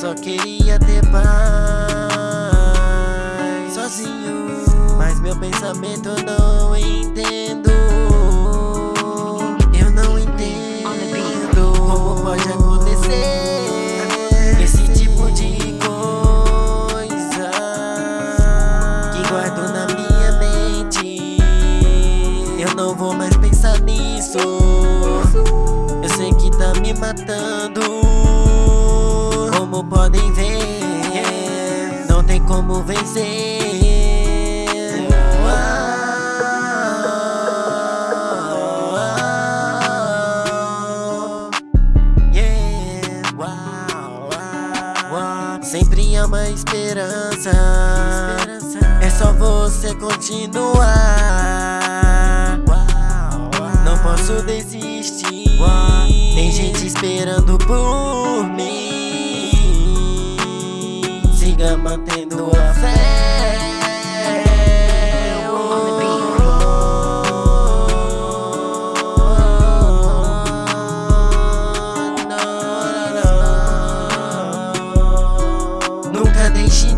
Só queria ter paz. Sozinho. Mas meu pensamento eu não entendo. Eu não entendo Como pode acontecer Esse tipo de coisa Que guardo na minha mente. Eu não vou mais pensar nisso. Eu sei que tá me matando. Como podem ver Não tem como vencer. Sempre há uma esperança. É só você continuar. Não posso desistir. Tem gente esperando por mim Siga mantendo a fé. Nunca deixe